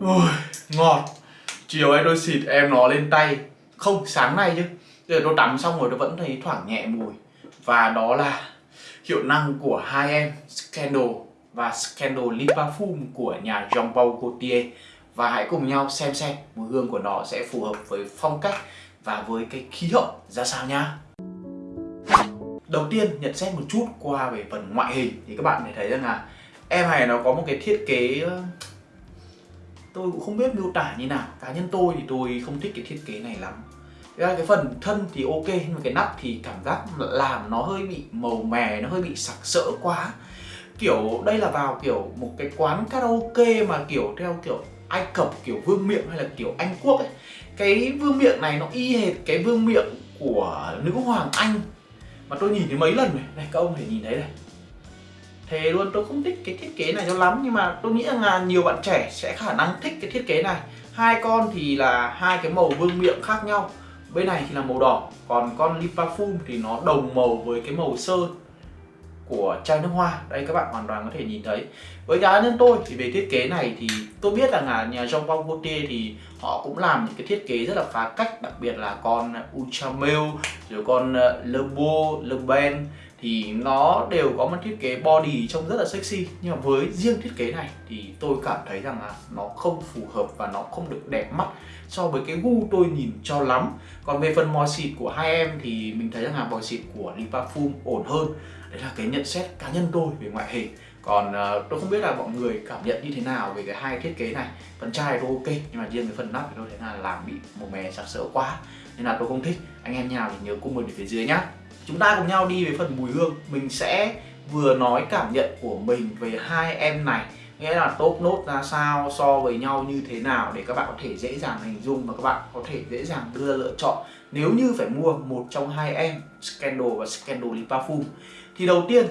Ui, ngọt Chiều ấy tôi xịt em nó lên tay. Không, sáng nay chứ. Giờ tôi tắm xong rồi tôi vẫn thấy thoảng nhẹ mùi. Và đó là hiệu năng của hai em Scandal và Scandal Lip Parfum của nhà Jean Paul Gaultier. Và hãy cùng nhau xem xem mùi hương của nó sẽ phù hợp với phong cách và với cái khí hậu ra sao nhá Đầu tiên nhận xét một chút qua về phần ngoại hình. Thì các bạn thể thấy rằng là em này nó có một cái thiết kế ờ, tôi cũng không biết miêu tả như nào. Cá nhân tôi thì tôi không thích cái thiết kế này lắm. Ra cái phần thân thì ok, nhưng mà cái nắp thì cảm giác làm nó hơi bị màu mè, nó hơi bị sặc sỡ quá. Kiểu, đây là vào kiểu một cái quán karaoke mà kiểu theo kiểu Ai Cập, kiểu vương miệng hay là kiểu Anh Quốc ấy. Cái vương miệng này nó y hệt cái vương miệng của nữ hoàng Anh. Mà tôi nhìn thấy mấy lần rồi. Này, các ông thể nhìn thấy đây Thế luôn tôi không thích cái thiết kế này cho lắm nhưng mà tôi nghĩ là nhiều bạn trẻ sẽ khả năng thích cái thiết kế này. Hai con thì là hai cái màu vương miệng khác nhau. Bên này thì là màu đỏ còn con Lipafum thì nó đồng màu với cái màu sơn của chai nước hoa. Đây các bạn hoàn toàn có thể nhìn thấy. Với cá nhân tôi thì về thiết kế này thì tôi biết rằng là nhà trong Paul Gaultier thì họ cũng làm những cái thiết kế rất là phá cách đặc biệt là con Ultramel rồi con lebo Le Beau, Le Ben thì nó đều có một thiết kế body trông rất là sexy. Nhưng mà với riêng thiết kế này thì tôi cảm thấy rằng là nó không phù hợp và nó không được đẹp mắt so với cái gu tôi nhìn cho lắm. Còn về phần mòi xịt của hai em thì mình thấy rằng là mòi xịt của Lipafum ổn hơn. Đấy là cái nhận xét cá nhân tôi về ngoại hình. Còn uh, tôi không biết là mọi người cảm nhận như thế nào về cái hai thiết kế này. Phần chai tôi ok nhưng mà riêng cái phần nắp thì tôi thấy là làm bị màu mè sặc sỡ quá. Nên là tôi không thích. Anh em nào thì nhớ comment ở phía dưới nhá chúng ta cùng nhau đi về phần mùi hương. Mình sẽ vừa nói cảm nhận của mình về hai em này. Nghĩa là top nốt ra sao, so với nhau như thế nào để các bạn có thể dễ dàng hình dung và các bạn có thể dễ dàng đưa lựa chọn. Nếu như phải mua một trong hai em, Scandal và Scandal Lip Parfum thì đầu tiên,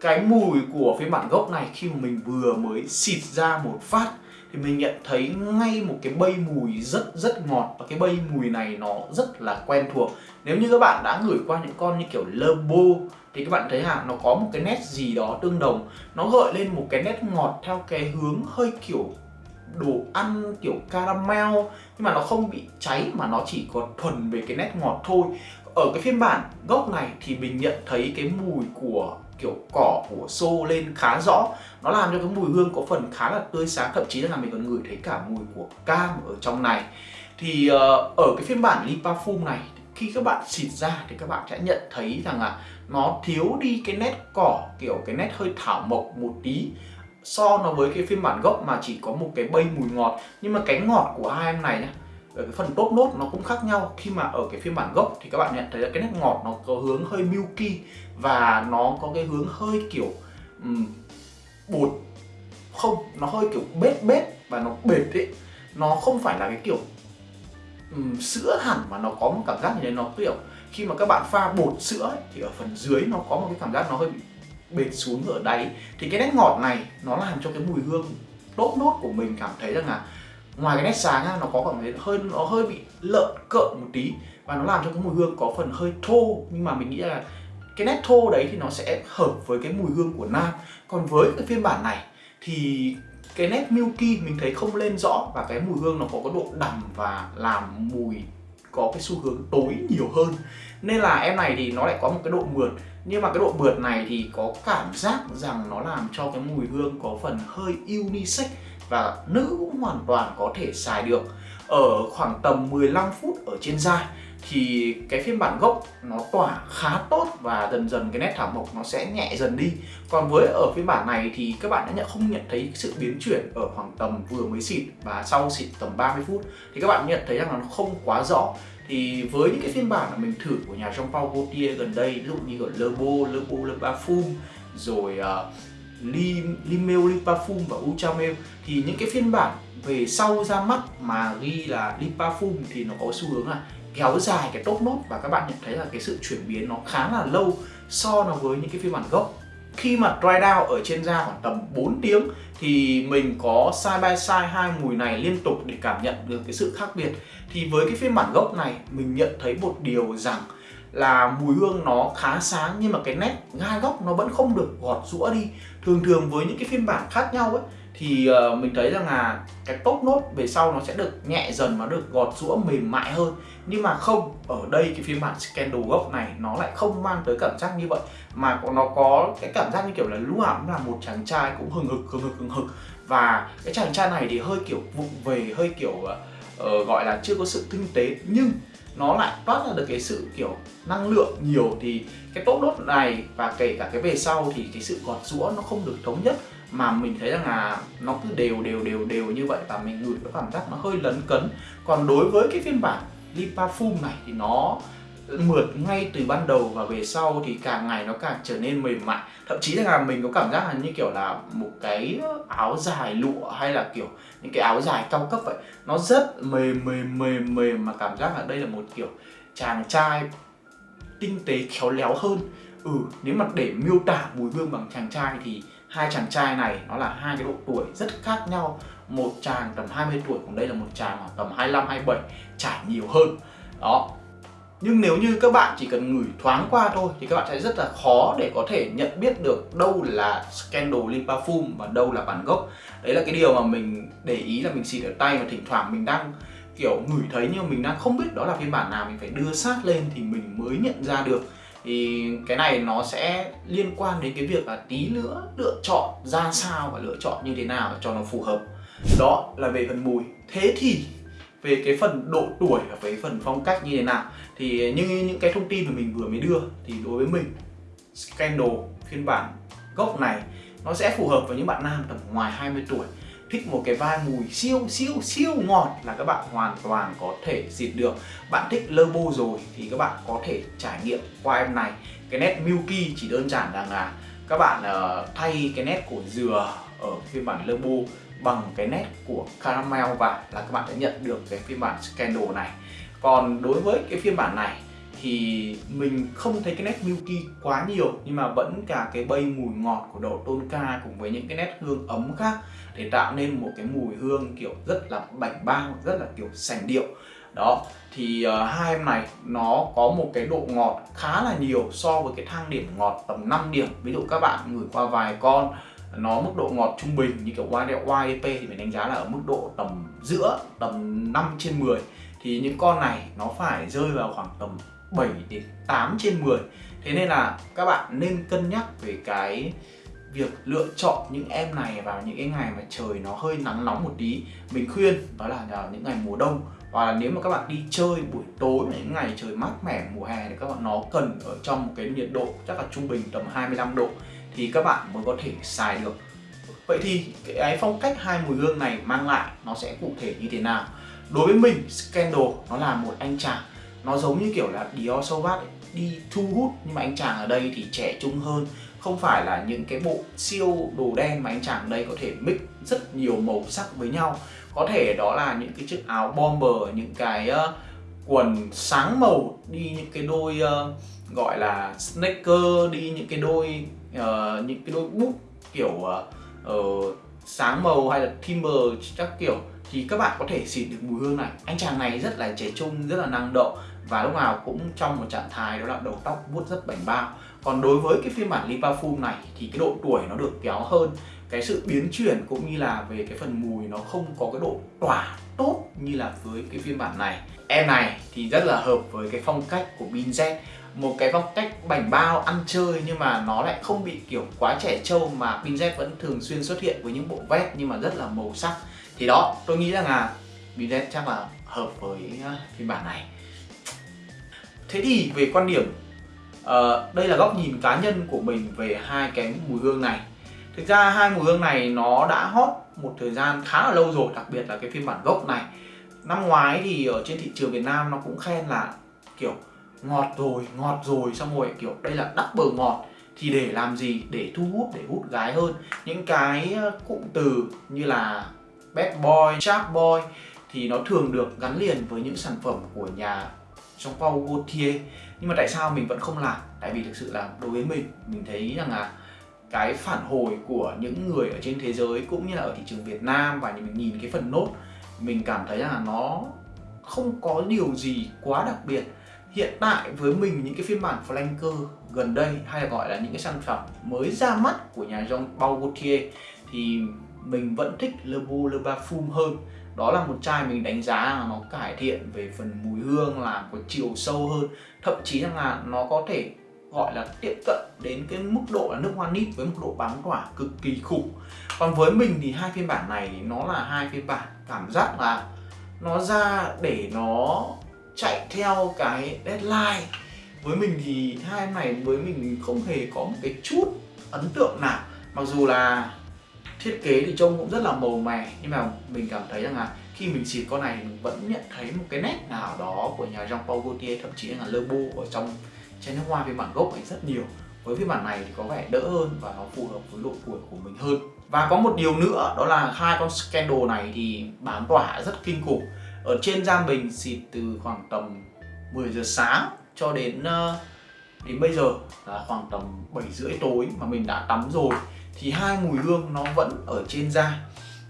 cái mùi của phiên bản gốc này khi mà mình vừa mới xịt ra một phát, thì mình nhận thấy ngay một cái bay mùi rất rất ngọt. Và cái bay mùi này nó rất là quen thuộc nếu như các bạn đã gửi qua những con như kiểu Lerbo thì các bạn thấy hả nó có một cái nét gì đó tương đồng. Nó gợi lên một cái nét ngọt theo cái hướng hơi kiểu đồ ăn kiểu caramel nhưng mà nó không bị cháy mà nó chỉ có thuần về cái nét ngọt thôi. Ở cái phiên bản gốc này thì mình nhận thấy cái mùi của kiểu cỏ của xô lên khá rõ. Nó làm cho cái mùi hương có phần khá là tươi sáng thậm chí là mình còn ngửi thấy cả mùi của cam ở trong này. Thì uh, ở cái phiên bản Lipafum này khi các bạn xịt ra thì các bạn sẽ nhận thấy rằng là nó thiếu đi cái nét cỏ kiểu cái nét hơi thảo mộc một tí. So nó với cái phiên bản gốc mà chỉ có một cái bay mùi ngọt. Nhưng mà cái ngọt của hai em này nhá ở cái phần top nốt nó cũng khác nhau. Khi mà ở cái phiên bản gốc thì các bạn nhận thấy là cái nét ngọt nó có hướng hơi milky và nó có cái hướng hơi kiểu um, bột không nó hơi kiểu bết bết và nó bệt ấy. Nó không phải là cái kiểu um, sữa hẳn mà nó có một cảm giác như thế nó kiểu khi mà các bạn pha bột sữa ấy, thì ở phần dưới nó có một cái cảm giác nó hơi bị bệt xuống ở đáy. Thì cái nét ngọt này nó làm cho cái mùi hương tốt nốt của mình cảm thấy rằng là ngoài cái nét sáng nó có cảm thấy hơi nó hơi bị lợn cợn một tí và nó làm cho cái mùi hương có phần hơi thô. Nhưng mà mình nghĩ là cái nét thô đấy thì nó sẽ hợp với cái mùi hương của nam. Còn với cái phiên bản này thì cái nét milky mình thấy không lên rõ và cái mùi hương nó có cái độ đậm và làm mùi có cái xu hướng tối nhiều hơn. Nên là em này thì nó lại có một cái độ mượt. Nhưng mà cái độ mượt này thì có cảm giác rằng nó làm cho cái mùi hương có phần hơi unisex và nữ cũng hoàn toàn có thể xài được. Ở khoảng tầm 15 phút ở trên da thì cái phiên bản gốc nó tỏa khá tốt và dần dần cái nét thảo mộc nó sẽ nhẹ dần đi. Còn với ở phiên bản này thì các bạn đã nhận không nhận thấy sự biến chuyển ở khoảng tầm vừa mới xịt và sau xịt tầm 30 phút thì các bạn nhận thấy rằng nó không quá rõ. Thì với những cái phiên bản mà mình thử của nhà Jean Paul Gaultier gần đây ví dụ như ở Le Beau, Le Beau Le Parfum rồi uh, Lim, Limel, Lipafum và Ultramel thì những cái phiên bản về sau ra mắt mà ghi là Lipafum thì nó có xu hướng là kéo dài cái top nốt và các bạn nhận thấy là cái sự chuyển biến nó khá là lâu so nó với những cái phiên bản gốc. Khi mà dry down ở trên da khoảng tầm 4 tiếng thì mình có side by side hai mùi này liên tục để cảm nhận được cái sự khác biệt. Thì với cái phiên bản gốc này mình nhận thấy một điều rằng là mùi hương nó khá sáng nhưng mà cái nét gai góc nó vẫn không được gọt rũa đi. Thường thường với những cái phiên bản khác nhau ấy thì uh, mình thấy rằng là cái top nốt về sau nó sẽ được nhẹ dần và được gọt rũa mềm mại hơn. Nhưng mà không ở đây cái phiên bản Scandal gốc này nó lại không mang tới cảm giác như vậy mà nó có cái cảm giác như kiểu là lúc nào cũng là một chàng trai cũng hừng hực hừng hực hừng hực. Và cái chàng trai này thì hơi kiểu vụng về hơi kiểu uh, gọi là chưa có sự tinh tế. Nhưng nó lại toát ra được cái sự kiểu năng lượng nhiều thì cái tốt đốt này và kể cả cái về sau thì cái sự gọt rũa nó không được thống nhất. Mà mình thấy rằng là nó cứ đều đều đều đều như vậy và mình ngửi cái cảm giác nó hơi lấn cấn. Còn đối với cái phiên bản Lipa Fum này thì nó mượt ngay từ ban đầu và về sau thì càng ngày nó càng trở nên mềm mại. Thậm chí là mình có cảm giác là như kiểu là một cái áo dài lụa hay là kiểu những cái áo dài cao cấp vậy. Nó rất mềm mềm mềm mềm mà cảm giác là đây là một kiểu chàng trai tinh tế, khéo léo hơn. Ừ nếu mà để miêu tả mùi hương bằng chàng trai thì hai chàng trai này nó là hai cái độ tuổi rất khác nhau. Một chàng tầm 20 tuổi, còn đây là một chàng tầm 25 27 trải nhiều hơn. Đó nhưng nếu như các bạn chỉ cần ngửi thoáng qua thôi thì các bạn sẽ rất là khó để có thể nhận biết được đâu là Scandal lip Parfum và đâu là bản gốc. Đấy là cái điều mà mình để ý là mình xịt ở tay và thỉnh thoảng mình đang, kiểu, ngửi thấy nhưng mà mình đang không biết đó là phiên bản nào, mình phải đưa sát lên thì mình mới nhận ra được. Thì cái này nó sẽ liên quan đến cái việc là tí nữa lựa chọn ra sao và lựa chọn như thế nào cho nó phù hợp. Đó là về phần mùi. Thế thì về cái phần độ tuổi và cái phần phong cách như thế nào thì như những cái thông tin mà mình vừa mới đưa thì đối với mình Scandal phiên bản gốc này nó sẽ phù hợp với những bạn nam tầm ngoài 20 tuổi. Thích một cái vai mùi siêu siêu siêu ngọt là các bạn hoàn toàn có thể xịt được. Bạn thích Lerbo rồi thì các bạn có thể trải nghiệm qua em này. Cái nét milky chỉ đơn giản rằng là các bạn uh, thay cái nét của dừa ở phiên bản Lerbo bằng cái nét của caramel và là các bạn sẽ nhận được cái phiên bản Scandal này. Còn đối với cái phiên bản này thì mình không thấy cái nét milky quá nhiều nhưng mà vẫn cả cái bay mùi ngọt của đậu tonka cùng với những cái nét hương ấm khác để tạo nên một cái mùi hương kiểu rất là bảnh bao rất là kiểu sành điệu. Đó thì uh, hai em này nó có một cái độ ngọt khá là nhiều so với cái thang điểm ngọt tầm 5 điểm. Ví dụ các bạn ngửi qua vài con nó mức độ ngọt trung bình như kiểu YDP thì mình đánh giá là ở mức độ tầm giữa, tầm 5 trên 10 thì những con này nó phải rơi vào khoảng tầm 7 đến 8 trên 10 thế nên là các bạn nên cân nhắc về cái việc lựa chọn những em này vào những cái ngày mà trời nó hơi nắng nóng một tí. Mình khuyên đó là vào những ngày mùa đông. Và nếu mà các bạn đi chơi buổi tối những ngày trời mát mẻ mùa hè thì các bạn nó cần ở trong một cái nhiệt độ chắc là trung bình tầm 25 độ thì các bạn mới có thể xài được. Vậy thì cái phong cách hai mùi hương này mang lại nó sẽ cụ thể như thế nào? Đối với mình Scandal nó là một anh chàng. Nó giống như kiểu là Dior Sauvage đi thu hút nhưng mà anh chàng ở đây thì trẻ trung hơn. Không phải là những cái bộ siêu đồ đen mà anh chàng ở đây có thể mix rất nhiều màu sắc với nhau. Có thể đó là những cái chiếc áo bomber những cái uh, quần sáng màu đi những cái đôi uh, gọi là sneaker đi những cái đôi uh, những cái đôi bút kiểu uh, uh, sáng màu hay là timber các kiểu thì các bạn có thể xịt được mùi hương này. Anh chàng này rất là trẻ trung rất là năng động và lúc nào cũng trong một trạng thái đó là đầu tóc vuốt rất bảnh bao. Còn đối với cái phiên bản Lipa này thì cái độ tuổi nó được kéo hơn cái sự biến chuyển cũng như là về cái phần mùi nó không có cái độ tỏa tốt như là với cái phiên bản này. Em này thì rất là hợp với cái phong cách của binz một cái phong cách bảnh bao ăn chơi nhưng mà nó lại không bị kiểu quá trẻ trâu mà Bin vẫn thường xuyên xuất hiện với những bộ vest nhưng mà rất là màu sắc. Thì đó tôi nghĩ rằng là Bin chắc là hợp với ờ, phiên bản này. Thế thì về quan điểm uh, đây là góc nhìn cá nhân của mình về hai cái mùi hương này. Thực ra hai mùi hương này nó đã hot một thời gian khá là lâu rồi đặc biệt là cái phiên bản gốc này. Năm ngoái thì ở trên thị trường Việt Nam nó cũng khen là kiểu ngọt rồi ngọt rồi, xong rồi, kiểu, đây là double ngọt. Thì để làm gì? Để thu hút, để hút gái hơn. Những cái ờ, cụm từ như là bad boy sharp boy thì nó thường được gắn liền với những sản phẩm của nhà trong Paul Gaultier nhưng mà tại sao mình vẫn không làm? Tại vì thực sự là đối với mình mình thấy rằng là cái phản hồi của những người ở trên thế giới cũng như là ở thị trường Việt Nam và mình nhìn cái phần nốt, mình cảm thấy là nó không có điều gì quá đặc biệt hiện tại với mình những cái phiên bản flanker gần đây hay là gọi là những cái sản phẩm mới ra mắt của nhà Jean Paul Gaultier thì mình vẫn thích Le Beau, Le Parfum hơn. Đó là một chai mình đánh giá là nó cải thiện về phần mùi hương, là có chiều sâu hơn. Thậm chí rằng là nó có thể gọi là tiếp cận đến cái mức độ là nước hoa nít với mức độ bám tỏa cực kỳ khủng. Còn với mình thì hai phiên bản này nó là hai phiên bản cảm giác là nó ra để nó chạy theo cái deadline. Với mình thì hai em này, với mình không hề có một cái chút ấn tượng nào. Mặc dù là thiết kế thì trông cũng rất là màu mè, nhưng mà mình cảm thấy rằng là khi mình xịt con này mình vẫn nhận thấy một cái nét nào đó của nhà Jean Paul Gaultier, thậm chí là Lebo ở trong chai nước hoa phiên bản gốc ấy rất nhiều. Với phiên bản này thì có vẻ đỡ hơn và nó phù hợp với độ tuổi của mình hơn. Và có một điều nữa, đó là hai con Scandal này thì bám tỏa rất kinh khủng ở trên da mình xịt từ khoảng tầm 10 giờ sáng cho đến uh, đến bây giờ là khoảng tầm 7 rưỡi tối mà mình đã tắm rồi thì hai mùi hương nó vẫn ở trên da.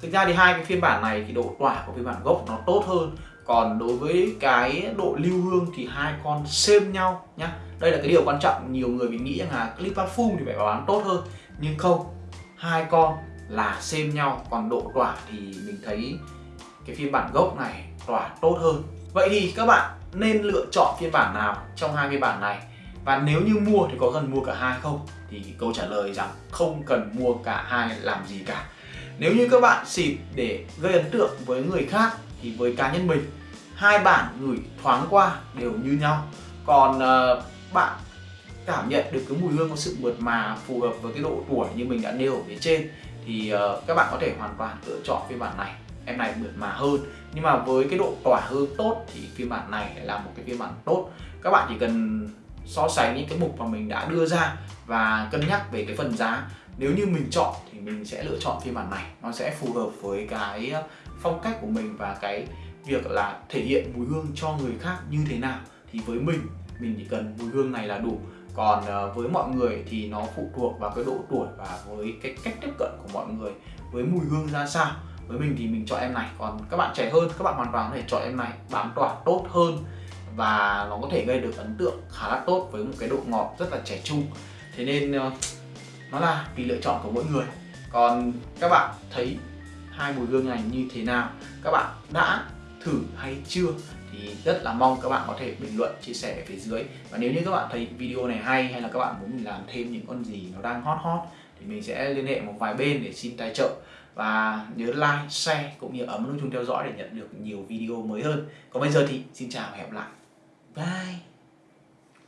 Thực ra thì hai cái phiên bản này thì độ tỏa của phiên bản gốc nó tốt hơn còn đối với cái độ lưu hương thì hai con xem nhau nhá. Đây là cái điều quan trọng nhiều người mình nghĩ rằng là clip parfum thì phải bán tốt hơn nhưng không hai con là xem nhau còn độ tỏa thì mình thấy cái phiên bản gốc này tỏa tốt hơn. Vậy thì các bạn nên lựa chọn phiên bản nào trong hai phiên bản này? Và nếu như mua thì có cần mua cả hai không? Thì câu trả lời rằng không cần mua cả hai làm gì cả. Nếu như các bạn xịt để gây ấn tượng với người khác thì với cá nhân mình hai bản gửi thoáng qua đều như nhau. Còn uh, bạn cảm nhận được cái mùi hương có sự mượt mà phù hợp với cái độ tuổi như mình đã nêu ở phía trên thì uh, các bạn có thể hoàn toàn lựa chọn phiên bản này em này mượt mà hơn. Nhưng mà với cái độ tỏa hương tốt thì phiên bản này lại là một cái phiên bản tốt. Các bạn chỉ cần so sánh những cái mục mà mình đã đưa ra và cân nhắc về cái phần giá. Nếu như mình chọn thì mình sẽ lựa chọn phiên bản này. Nó sẽ phù hợp với cái ờ, phong cách của mình và cái việc là thể hiện mùi hương cho người khác như thế nào. Thì với mình mình chỉ cần mùi hương này là đủ. Còn ờ, với mọi người thì nó phụ thuộc vào cái độ tuổi và với cái cách tiếp cận của mọi người, với mùi hương ra sao với mình thì mình chọn em này. Còn các bạn trẻ hơn, các bạn hoàn toàn có thể chọn em này. Bám tỏa tốt hơn và nó có thể gây được ấn tượng khá là tốt với một cái độ ngọt rất là trẻ trung. Thế nên ờ, nó là vì lựa chọn của mỗi người. Còn các bạn thấy hai mùi hương này như thế nào? Các bạn đã thử hay chưa? Thì rất là mong các bạn có thể bình luận, chia sẻ ở phía dưới. Và nếu như các bạn thấy video này hay hay là các bạn muốn mình làm thêm những con gì nó đang hot hot thì mình sẽ liên hệ một vài bên để xin tài trợ và nhớ like, share cũng như ấn nút chuông theo dõi để nhận được nhiều video mới hơn. Còn bây giờ thì xin chào và hẹn gặp lại. Bye!